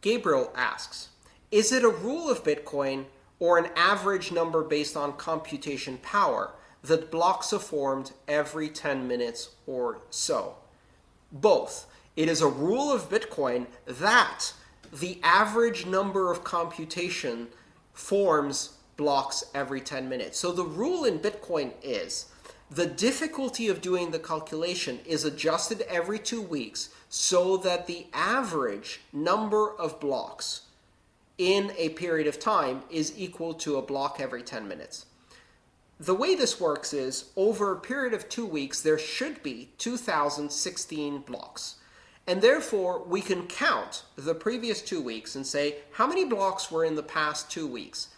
Gabriel asks, is it a rule of Bitcoin or an average number based on computation power that blocks are formed every 10 minutes or so? Both. It is a rule of Bitcoin that the average number of computation forms blocks every 10 minutes. So the rule in Bitcoin is the difficulty of doing the calculation is adjusted every two weeks so that the average number of blocks in a period of time is equal to a block every 10 minutes. The way this works is over a period of two weeks, there should be 2016 blocks. And therefore, we can count the previous two weeks and say, how many blocks were in the past two weeks?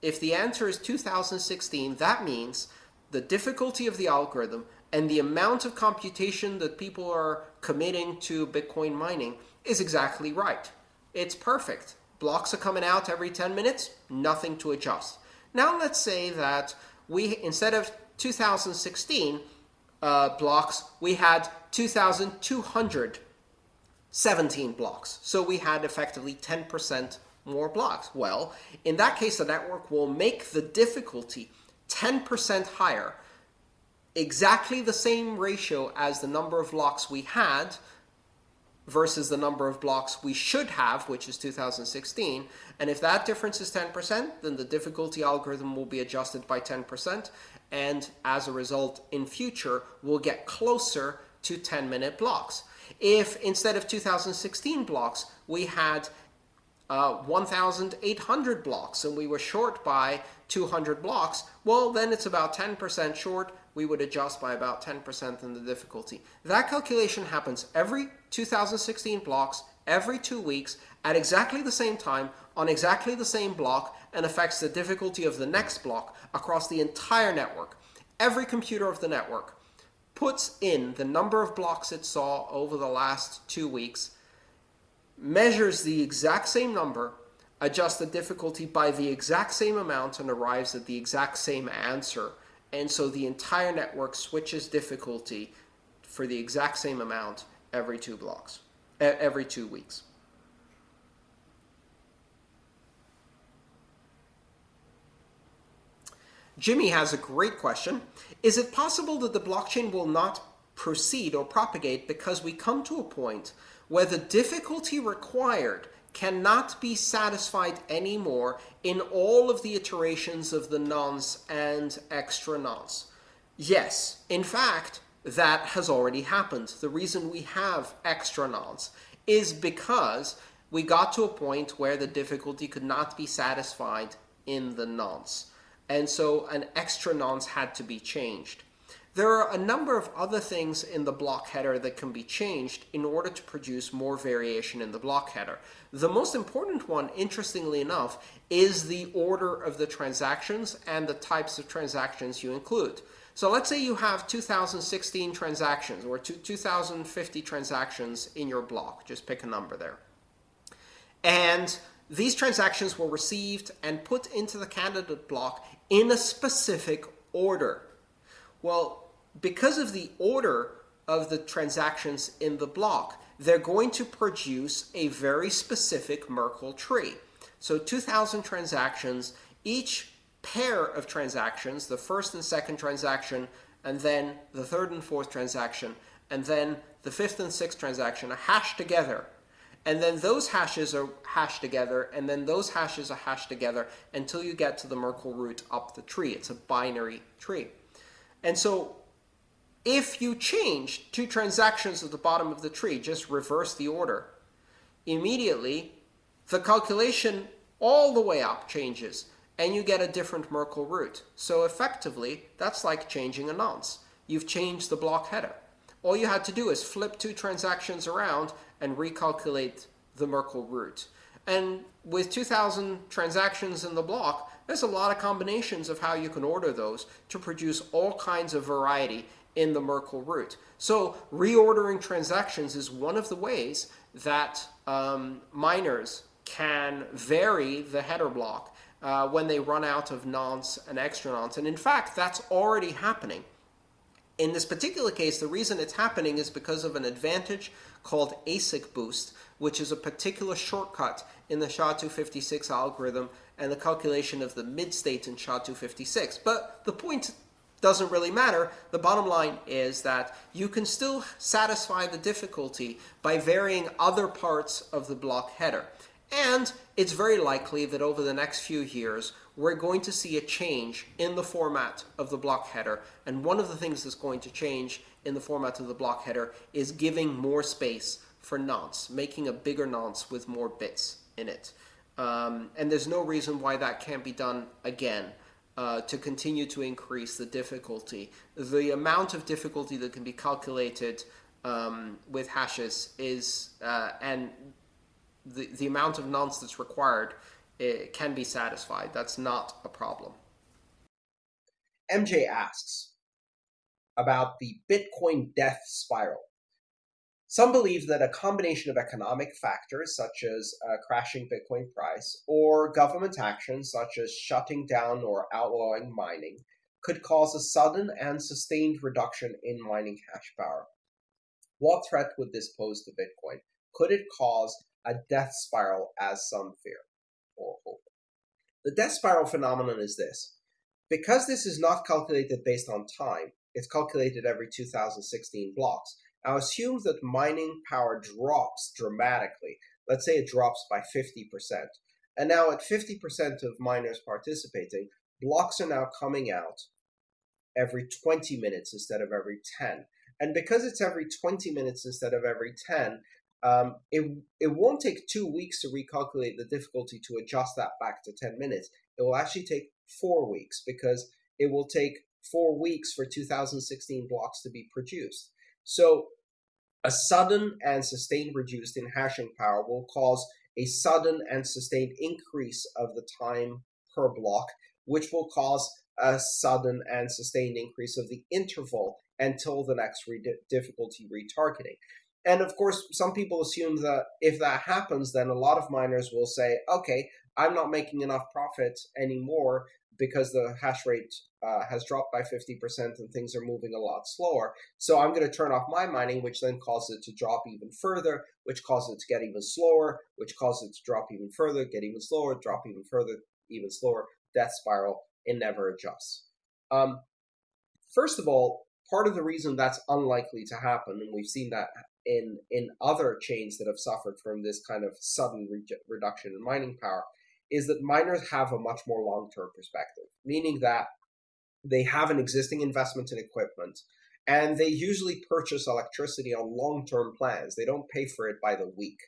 If the answer is 2016, that means the difficulty of the algorithm and the amount of computation that people are committing to Bitcoin mining is exactly right. It's perfect. Blocks are coming out every 10 minutes, nothing to adjust. Now let's say that we, instead of 2016 uh, blocks, we had 2,217 blocks. So we had effectively 10% more blocks. Well, in that case, the network will make the difficulty 10% higher, exactly the same ratio as the number of blocks we had versus the number of blocks we should have, which is 2016. And if that difference is 10%, then the difficulty algorithm will be adjusted by 10%. And as a result, in future, we'll get closer to 10-minute blocks. If instead of 2016 blocks, we had uh, 1,800 blocks and we were short by 200 blocks, well, then it's about 10% short. We would adjust by about 10% in the difficulty. That calculation happens every 2016 blocks, every two weeks, at exactly the same time, on exactly the same block, and affects the difficulty of the next block across the entire network. Every computer of the network puts in the number of blocks it saw over the last two weeks, measures the exact same number, adjusts the difficulty by the exact same amount, and arrives at the exact same answer. And so the entire network switches difficulty for the exact same amount every two blocks, every two weeks. Jimmy has a great question. Is it possible that the blockchain will not proceed or propagate because we come to a point where the difficulty required cannot be satisfied anymore in all of the iterations of the nonce and extra nonce. Yes, in fact, that has already happened. The reason we have extra nonce is because we got to a point where the difficulty could not be satisfied in the nonce. And so an extra nonce had to be changed. There are a number of other things in the block header that can be changed in order to produce more variation in the block header. The most important one, interestingly enough, is the order of the transactions and the types of transactions you include. So let's say you have 2016 transactions or 2050 transactions in your block. Just pick a number there. And these transactions were received and put into the candidate block in a specific order. Well, because of the order of the transactions in the block, they're going to produce a very specific Merkle tree. So 2,000 transactions, each pair of transactions, the first and second transaction, and then the third and fourth transaction, and then the fifth and sixth transaction are hashed together. And then those hashes are hashed together, and then those hashes are hashed together until you get to the Merkle root up the tree. It's a binary tree. And so if you change two transactions at the bottom of the tree, just reverse the order, immediately the calculation all the way up changes and you get a different Merkle root. So effectively, that's like changing a nonce. You've changed the block header. All you had to do is flip two transactions around and recalculate the Merkle root. And with 2,000 transactions in the block, there's a lot of combinations of how you can order those to produce all kinds of variety in the Merkle root. So reordering transactions is one of the ways that um, miners can vary the header block uh, when they run out of nonce and extra nonce. And in fact, that's already happening. In this particular case, the reason it's happening is because of an advantage called ASIC boost, which is a particular shortcut in the SHA-256 algorithm and the calculation of the mid-state in SHA-256. But the point doesn't really matter. The bottom line is that you can still satisfy the difficulty by varying other parts of the block header. And it's very likely that over the next few years, we're going to see a change in the format of the block header. And one of the things that's going to change in the format of the block header is giving more space for nonce, making a bigger nonce with more bits in it. Um, and there's no reason why that can't be done again uh, to continue to increase the difficulty. The amount of difficulty that can be calculated um, with hashes is, uh, and the, the amount of nonce that's required it can be satisfied. That's not a problem. MJ asks about the Bitcoin death spiral. Some believe that a combination of economic factors, such as a crashing Bitcoin price, or government actions, such as shutting down or outlawing mining, could cause a sudden and sustained reduction in mining hash power. What threat would this pose to Bitcoin? Could it cause a death spiral, as some fear? or hope. The death spiral phenomenon is this. Because this is not calculated based on time, it's calculated every 2016 blocks. Now assume that mining power drops dramatically. Let's say it drops by 50%. And now at 50% of miners participating, blocks are now coming out every 20 minutes instead of every 10. And because it's every 20 minutes instead of every 10, um, it, it won't take two weeks to recalculate the difficulty to adjust that back to 10 minutes. It will actually take four weeks because it will take four weeks for 2016 blocks to be produced. So a sudden and sustained reduced in hashing power will cause a sudden and sustained increase of the time per block, which will cause a sudden and sustained increase of the interval until the next re difficulty retargeting. And of course, some people assume that if that happens, then a lot of miners will say, okay, I'm not making enough profit anymore because the hash rate uh, has dropped by 50% and things are moving a lot slower. So I'm going to turn off my mining, which then causes it to drop even further, which causes it to get even slower, which causes it to drop even further, get even slower, drop even further, even slower, death spiral, it never adjusts. Um, first of all, part of the reason that's unlikely to happen, and we've seen that in in other chains that have suffered from this kind of sudden re reduction in mining power is that miners have a much more long-term perspective, meaning that they have an existing investment in equipment and they usually purchase electricity on long-term plans. They don't pay for it by the week.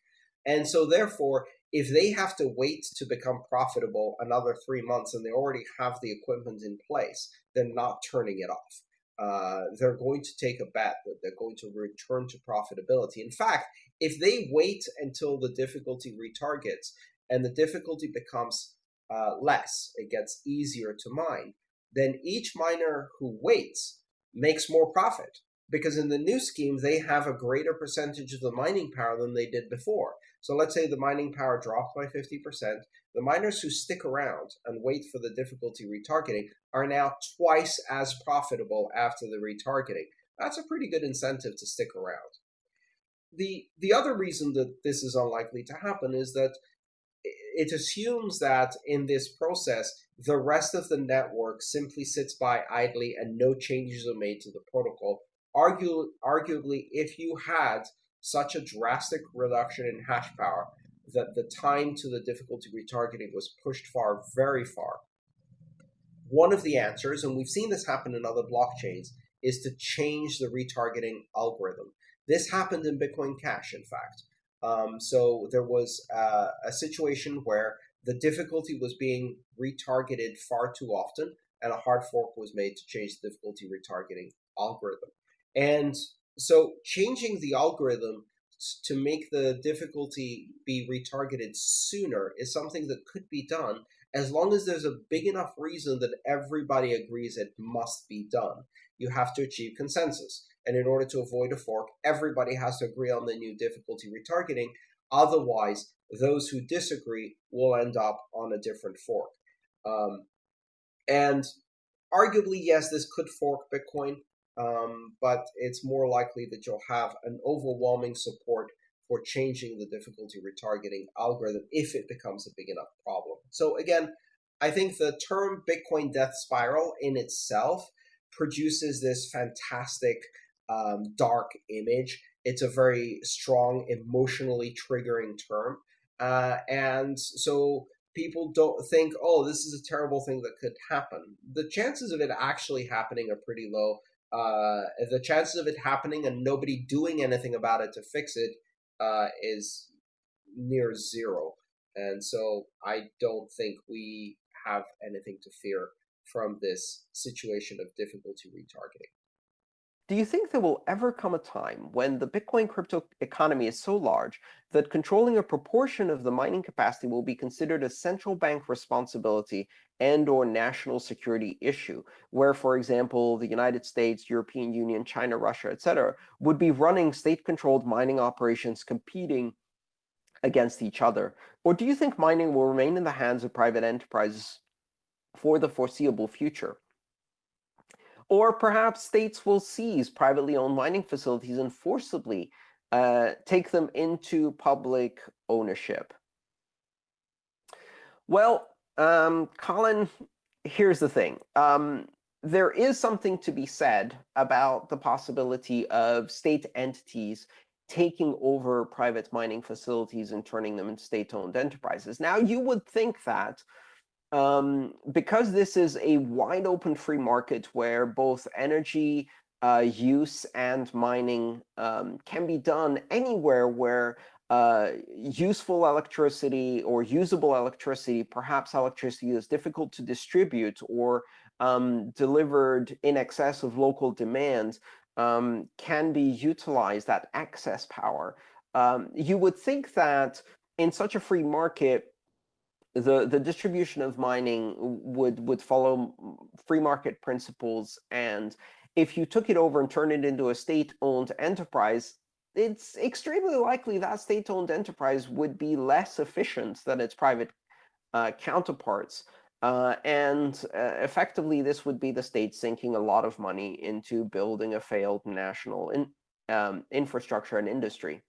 And so therefore, if they have to wait to become profitable another three months and they already have the equipment in place, they're not turning it off uh, they're going to take a bet that they're going to return to profitability. In fact, if they wait until the difficulty retargets and the difficulty becomes uh, less, it gets easier to mine, then each miner who waits makes more profit because in the new scheme, they have a greater percentage of the mining power than they did before. So let's say the mining power dropped by 50%. The miners who stick around and wait for the difficulty retargeting are now twice as profitable after the retargeting. That's a pretty good incentive to stick around. The, the other reason that this is unlikely to happen is that it assumes that in this process, the rest of the network simply sits by idly and no changes are made to the protocol Argu arguably, if you had such a drastic reduction in hash power that the time to the difficulty retargeting was pushed far, very far, one of the answers, and we've seen this happen in other blockchains, is to change the retargeting algorithm. This happened in Bitcoin Cash, in fact. Um, so there was uh, a situation where the difficulty was being retargeted far too often, and a hard fork was made to change the difficulty retargeting algorithm. And so changing the algorithm to make the difficulty be retargeted sooner is something that could be done as long as there's a big enough reason that everybody agrees it must be done. You have to achieve consensus. And in order to avoid a fork, everybody has to agree on the new difficulty retargeting. Otherwise, those who disagree will end up on a different fork. Um, and arguably, yes, this could fork Bitcoin. um, but it's more likely that you'll have an overwhelming support for changing the difficulty retargeting algorithm if it becomes a big enough problem. So again, I think the term Bitcoin death spiral in itself produces this fantastic um, dark image. It's a very strong, emotionally triggering term. Uh, and so people don't think, oh, this is a terrible thing that could happen. The chances of it actually happening are pretty low. Uh, the chances of it happening and nobody doing anything about it to fix it uh, is near zero. And so I don't think we have anything to fear from this situation of difficulty retargeting. Do you think there will ever come a time when the Bitcoin crypto economy is so large that controlling a proportion of the mining capacity will be considered a central bank responsibility and or national security issue, where, for example, the United States, European Union, China, Russia, etc., would be running state-controlled mining operations competing against each other? Or do you think mining will remain in the hands of private enterprises for the foreseeable future? Or perhaps states will seize privately owned mining facilities and forcibly uh, take them into public ownership. Well, um, Colin, here's the thing. Um, there is something to be said about the possibility of state entities taking over private mining facilities and turning them into state-owned enterprises. Now, you would think that um, because this is a wide open free market where both energy uh, use and mining um, can be done anywhere where uh, useful electricity or usable electricity, perhaps electricity is difficult to distribute or um, delivered in excess of local demand, um, can be utilized, that excess power. Um, you would think that in such a free market, the the distribution of mining would would follow free market principles and if you took it over and turned it into a state-owned enterprise it's extremely likely that state-owned enterprise would be less efficient than its private uh, counterparts. Uh, and uh, effectively this would be the state sinking a lot of money into building a failed national in, um, infrastructure and industry.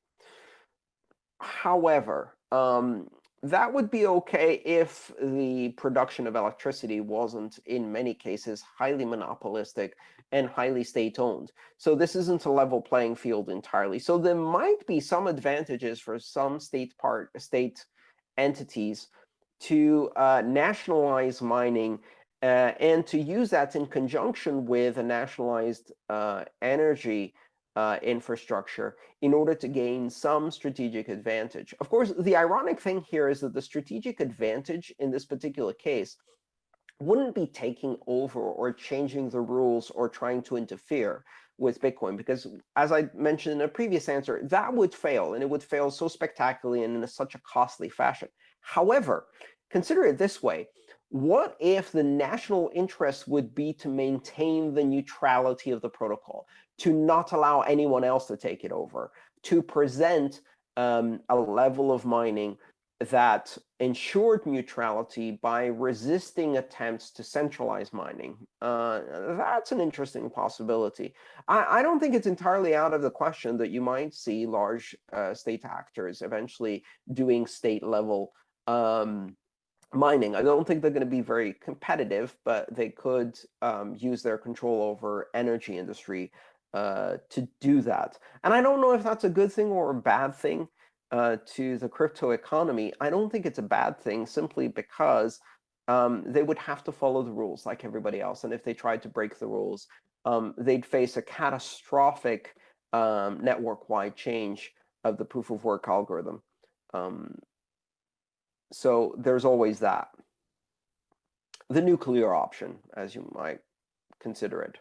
However um, that would be okay if the production of electricity wasn't, in many cases, highly monopolistic and highly state-owned. So this isn't a level playing field entirely. So there might be some advantages for some state part state entities to uh, nationalize mining uh, and to use that in conjunction with a nationalized uh, energy uh, infrastructure in order to gain some strategic advantage. Of course, the ironic thing here is that the strategic advantage in this particular case wouldn't be taking over or changing the rules or trying to interfere with Bitcoin, because as I mentioned in a previous answer, that would fail, and it would fail so spectacularly and in such a costly fashion. However, consider it this way. What if the national interest would be to maintain the neutrality of the protocol, to not allow anyone else to take it over, to present um, a level of mining that ensured neutrality by resisting attempts to centralize mining. Uh, that's an interesting possibility. I, I, don't think it's entirely out of the question that you might see large uh, state actors eventually doing state-level um, mining. I don't think they're going to be very competitive, but they could um, use their control over energy industry uh, to do that. And I don't know if that's a good thing or a bad thing uh, to the crypto economy. I don't think it's a bad thing simply because um, they would have to follow the rules like everybody else. And if they tried to break the rules, um, they'd face a catastrophic um, network-wide change of the proof of work algorithm. Um, so there's always that. The nuclear option, as you might consider it.